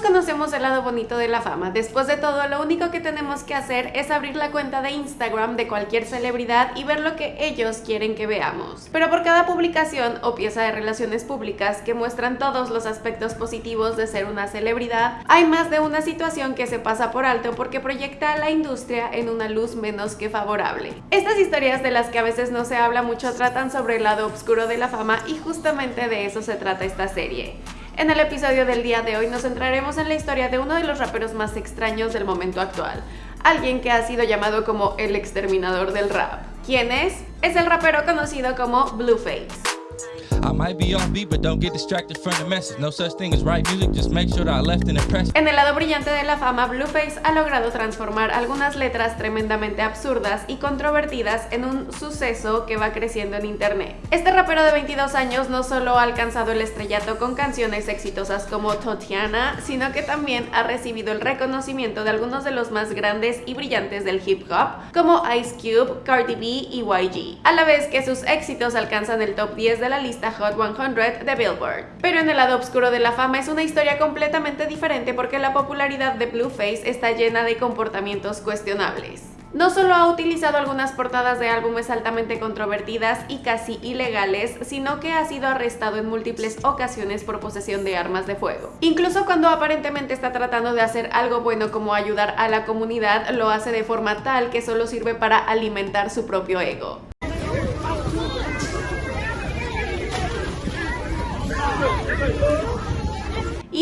Conocemos el lado bonito de la fama. Después de todo, lo único que tenemos que hacer es abrir la cuenta de Instagram de cualquier celebridad y ver lo que ellos quieren que veamos. Pero por cada publicación o pieza de relaciones públicas que muestran todos los aspectos positivos de ser una celebridad, hay más de una situación que se pasa por alto porque proyecta a la industria en una luz menos que favorable. Estas historias de las que a veces no se habla mucho tratan sobre el lado oscuro de la fama y justamente de eso se trata esta serie. En el episodio del día de hoy nos centraremos en la historia de uno de los raperos más extraños del momento actual, alguien que ha sido llamado como el exterminador del rap. ¿Quién es? Es el rapero conocido como Blueface. En el lado brillante de la fama, Blueface ha logrado transformar algunas letras tremendamente absurdas y controvertidas en un suceso que va creciendo en internet. Este rapero de 22 años no solo ha alcanzado el estrellato con canciones exitosas como Totiana, sino que también ha recibido el reconocimiento de algunos de los más grandes y brillantes del hip hop, como Ice Cube, Cardi B y YG, a la vez que sus éxitos alcanzan el top 10 de la lista Hot 100 de Billboard. Pero en el lado oscuro de la fama es una historia completamente diferente porque la popularidad de Blueface está llena de comportamientos cuestionables. No solo ha utilizado algunas portadas de álbumes altamente controvertidas y casi ilegales, sino que ha sido arrestado en múltiples ocasiones por posesión de armas de fuego. Incluso cuando aparentemente está tratando de hacer algo bueno como ayudar a la comunidad, lo hace de forma tal que solo sirve para alimentar su propio ego.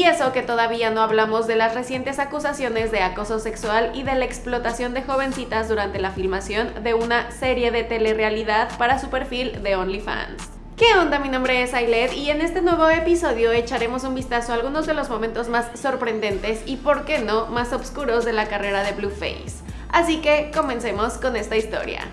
Y eso que todavía no hablamos de las recientes acusaciones de acoso sexual y de la explotación de jovencitas durante la filmación de una serie de telerrealidad para su perfil de OnlyFans. ¿Qué onda? Mi nombre es Ailet y en este nuevo episodio echaremos un vistazo a algunos de los momentos más sorprendentes y, por qué no, más oscuros de la carrera de Blueface. Así que comencemos con esta historia.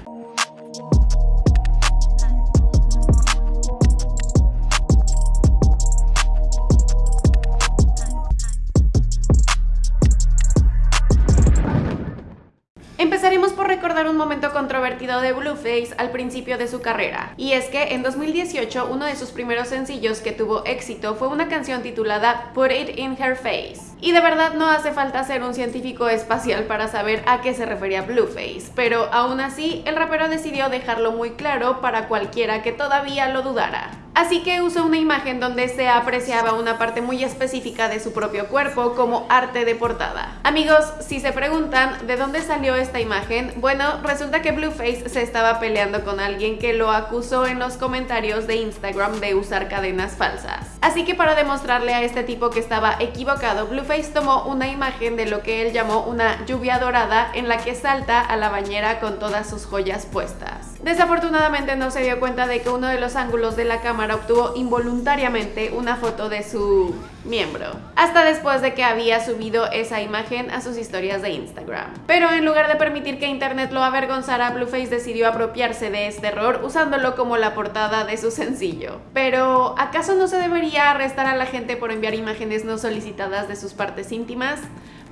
Empezaremos por recordar un momento controvertido de Blueface al principio de su carrera, y es que en 2018 uno de sus primeros sencillos que tuvo éxito fue una canción titulada Put It In Her Face. Y de verdad no hace falta ser un científico espacial para saber a qué se refería Blueface, pero aún así el rapero decidió dejarlo muy claro para cualquiera que todavía lo dudara. Así que usó una imagen donde se apreciaba una parte muy específica de su propio cuerpo como arte de portada. Amigos, si se preguntan de dónde salió esta imagen, bueno, resulta que Blueface se estaba peleando con alguien que lo acusó en los comentarios de Instagram de usar cadenas falsas. Así que para demostrarle a este tipo que estaba equivocado, Blueface tomó una imagen de lo que él llamó una lluvia dorada en la que salta a la bañera con todas sus joyas puestas. Desafortunadamente no se dio cuenta de que uno de los ángulos de la cámara obtuvo involuntariamente una foto de su miembro, hasta después de que había subido esa imagen a sus historias de Instagram. Pero en lugar de permitir que internet lo avergonzara, Blueface decidió apropiarse de este error usándolo como la portada de su sencillo. Pero, ¿acaso no se debería arrestar a la gente por enviar imágenes no solicitadas de sus partes íntimas?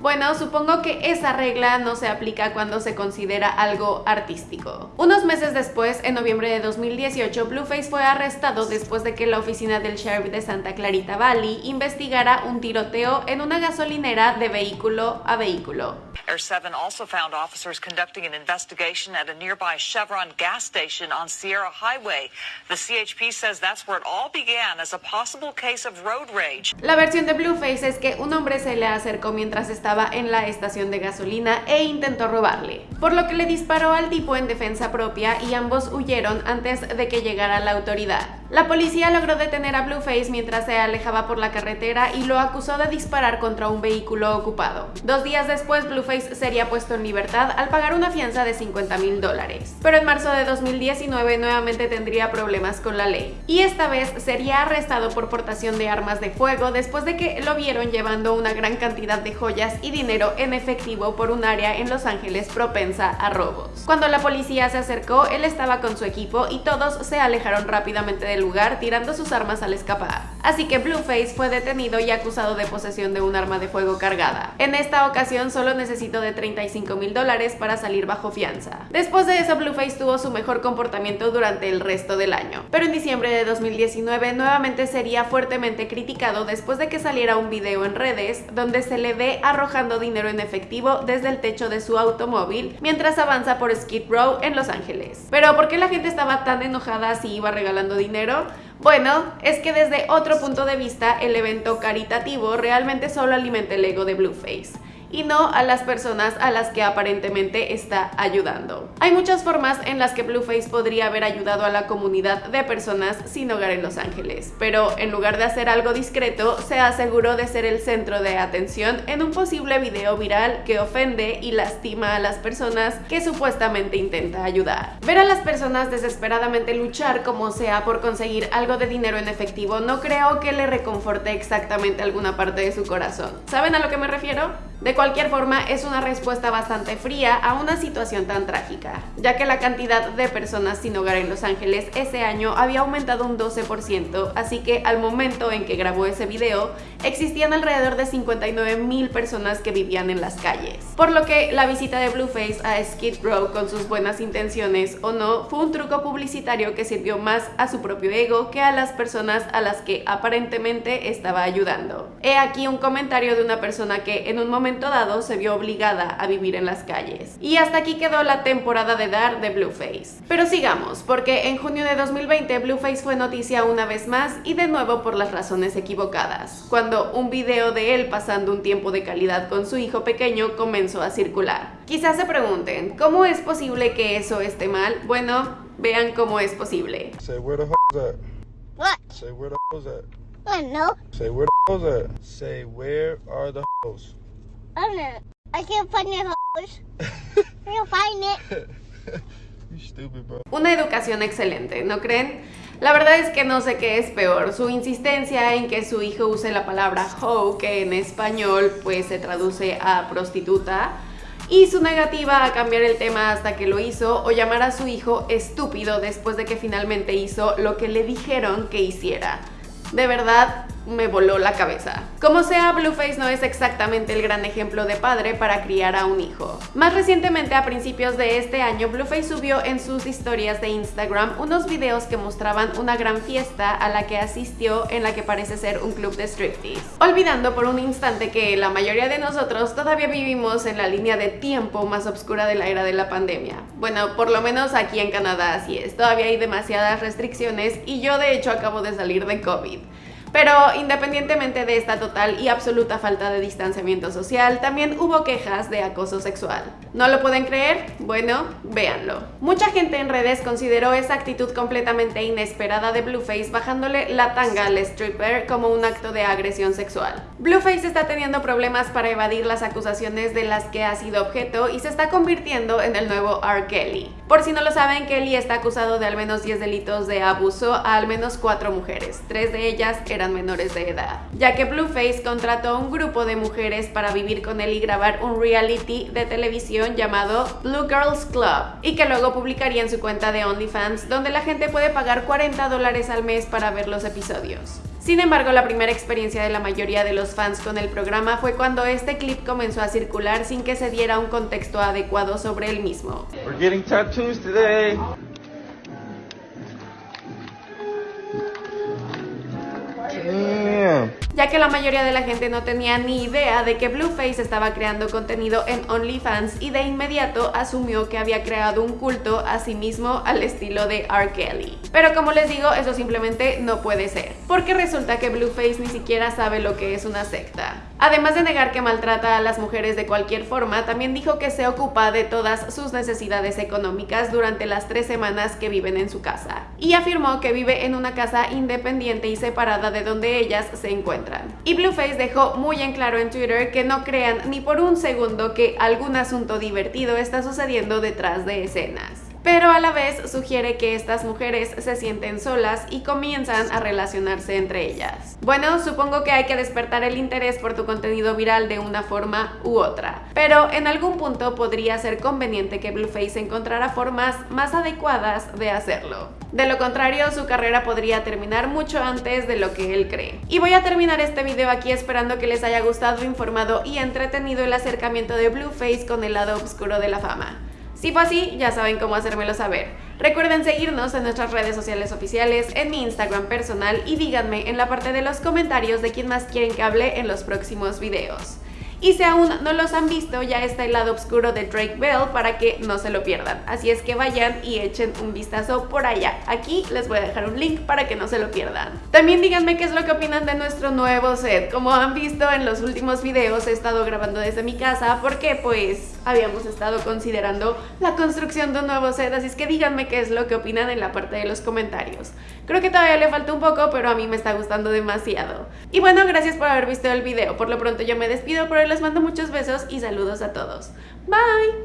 Bueno, supongo que esa regla no se aplica cuando se considera algo artístico. Unos meses después, en noviembre de 2018, Blueface fue arrestado después de que la oficina del sheriff de Santa Clarita Valley investigara un tiroteo en una gasolinera de vehículo a vehículo. Air 7 also found officers conducting an investigation at a nearby Chevron gas station on Sierra Highway. The CHP says that's where it all began as a possible case of road rage. La versión de Blueface es que un hombre se le acercó mientras estaba en la estación de gasolina e intentó robarle, por lo que le disparó al tipo en defensa propia y ambos huyeron antes de que llegara la autoridad. La policía logró detener a Blueface mientras se alejaba por la carretera y lo acusó de disparar contra un vehículo ocupado. Dos días después, Blueface sería puesto en libertad al pagar una fianza de 50 mil dólares. Pero en marzo de 2019 nuevamente tendría problemas con la ley. Y esta vez sería arrestado por portación de armas de fuego después de que lo vieron llevando una gran cantidad de joyas y dinero en efectivo por un área en Los Ángeles propensa a robos. Cuando la policía se acercó, él estaba con su equipo y todos se alejaron rápidamente de lugar tirando sus armas al escapar. Así que Blueface fue detenido y acusado de posesión de un arma de fuego cargada. En esta ocasión solo necesitó de 35 mil dólares para salir bajo fianza. Después de eso, Blueface tuvo su mejor comportamiento durante el resto del año, pero en diciembre de 2019 nuevamente sería fuertemente criticado después de que saliera un video en redes donde se le ve arrojando dinero en efectivo desde el techo de su automóvil mientras avanza por Skid Row en Los Ángeles. Pero ¿por qué la gente estaba tan enojada si iba regalando dinero? Bueno, es que desde otro punto de vista el evento caritativo realmente solo alimenta el ego de Blueface y no a las personas a las que aparentemente está ayudando. Hay muchas formas en las que Blueface podría haber ayudado a la comunidad de personas sin hogar en Los Ángeles, pero en lugar de hacer algo discreto, se aseguró de ser el centro de atención en un posible video viral que ofende y lastima a las personas que supuestamente intenta ayudar. Ver a las personas desesperadamente luchar como sea por conseguir algo de dinero en efectivo no creo que le reconforte exactamente alguna parte de su corazón. ¿Saben a lo que me refiero? De cualquier forma, es una respuesta bastante fría a una situación tan trágica, ya que la cantidad de personas sin hogar en Los Ángeles ese año había aumentado un 12%, así que al momento en que grabó ese video, existían alrededor de 59 mil personas que vivían en las calles. Por lo que la visita de Blueface a Skid Row con sus buenas intenciones o no, fue un truco publicitario que sirvió más a su propio ego que a las personas a las que aparentemente estaba ayudando. He aquí un comentario de una persona que en un momento dado se vio obligada a vivir en las calles. Y hasta aquí quedó la temporada de dar de Blueface. Pero sigamos, porque en junio de 2020 Blueface fue noticia una vez más y de nuevo por las razones equivocadas, cuando un video de él pasando un tiempo de calidad con su hijo pequeño comenzó a circular. Quizás se pregunten, ¿cómo es posible que eso esté mal? Bueno, vean cómo es posible. Say where the at. What? Say where the at. I don't know. Say where the at. Say where are the hoes. I don't know. I can't find the house. I can't find it. you stupid, bro. Una educación excelente, ¿no creen? La verdad es que no sé qué es peor, su insistencia en que su hijo use la palabra hoe, que en español pues se traduce a prostituta, y su negativa a cambiar el tema hasta que lo hizo o llamar a su hijo estúpido después de que finalmente hizo lo que le dijeron que hiciera. De verdad, me voló la cabeza. Como sea, Blueface no es exactamente el gran ejemplo de padre para criar a un hijo. Más recientemente, a principios de este año, Blueface subió en sus historias de Instagram unos videos que mostraban una gran fiesta a la que asistió en la que parece ser un club de striptease. Olvidando por un instante que la mayoría de nosotros todavía vivimos en la línea de tiempo más oscura de la era de la pandemia. Bueno, por lo menos aquí en Canadá así es. Todavía hay demasiadas restricciones y yo de hecho acabo de salir de COVID. Pero independientemente de esta total y absoluta falta de distanciamiento social, también hubo quejas de acoso sexual. ¿No lo pueden creer? Bueno, véanlo. Mucha gente en redes consideró esa actitud completamente inesperada de Blueface bajándole la tanga al stripper como un acto de agresión sexual. Blueface está teniendo problemas para evadir las acusaciones de las que ha sido objeto y se está convirtiendo en el nuevo R. Kelly. Por si no lo saben, Kelly está acusado de al menos 10 delitos de abuso a al menos 4 mujeres. Tres de ellas eran menores de edad, ya que Blueface contrató a un grupo de mujeres para vivir con él y grabar un reality de televisión llamado Blue Girls Club y que luego publicaría en su cuenta de OnlyFans donde la gente puede pagar 40 dólares al mes para ver los episodios. Sin embargo, la primera experiencia de la mayoría de los fans con el programa fue cuando este clip comenzó a circular sin que se diera un contexto adecuado sobre el mismo. Ya que la mayoría de la gente no tenía ni idea de que Blueface estaba creando contenido en OnlyFans y de inmediato asumió que había creado un culto a sí mismo al estilo de R. Kelly. Pero como les digo, eso simplemente no puede ser, porque resulta que Blueface ni siquiera sabe lo que es una secta. Además de negar que maltrata a las mujeres de cualquier forma, también dijo que se ocupa de todas sus necesidades económicas durante las tres semanas que viven en su casa. Y afirmó que vive en una casa independiente y separada de donde ellas se encuentran. Y Blueface dejó muy en claro en Twitter que no crean ni por un segundo que algún asunto divertido está sucediendo detrás de escenas. Pero a la vez sugiere que estas mujeres se sienten solas y comienzan a relacionarse entre ellas. Bueno, supongo que hay que despertar el interés por tu contenido viral de una forma u otra, pero en algún punto podría ser conveniente que Blueface encontrara formas más adecuadas de hacerlo. De lo contrario, su carrera podría terminar mucho antes de lo que él cree. Y voy a terminar este video aquí esperando que les haya gustado, informado y entretenido el acercamiento de Blueface con el lado oscuro de la fama. Si fue así, ya saben cómo hacérmelo saber. Recuerden seguirnos en nuestras redes sociales oficiales, en mi Instagram personal y díganme en la parte de los comentarios de quién más quieren que hable en los próximos videos. Y si aún no los han visto, ya está el lado oscuro de Drake Bell para que no se lo pierdan. Así es que vayan y echen un vistazo por allá. Aquí les voy a dejar un link para que no se lo pierdan. También díganme qué es lo que opinan de nuestro nuevo set. Como han visto en los últimos videos, he estado grabando desde mi casa porque pues habíamos estado considerando la construcción de un nuevo set. Así es que díganme qué es lo que opinan en la parte de los comentarios. Creo que todavía le falta un poco, pero a mí me está gustando demasiado. Y bueno, gracias por haber visto el video. Por lo pronto yo me despido, pero les mando muchos besos y saludos a todos. Bye!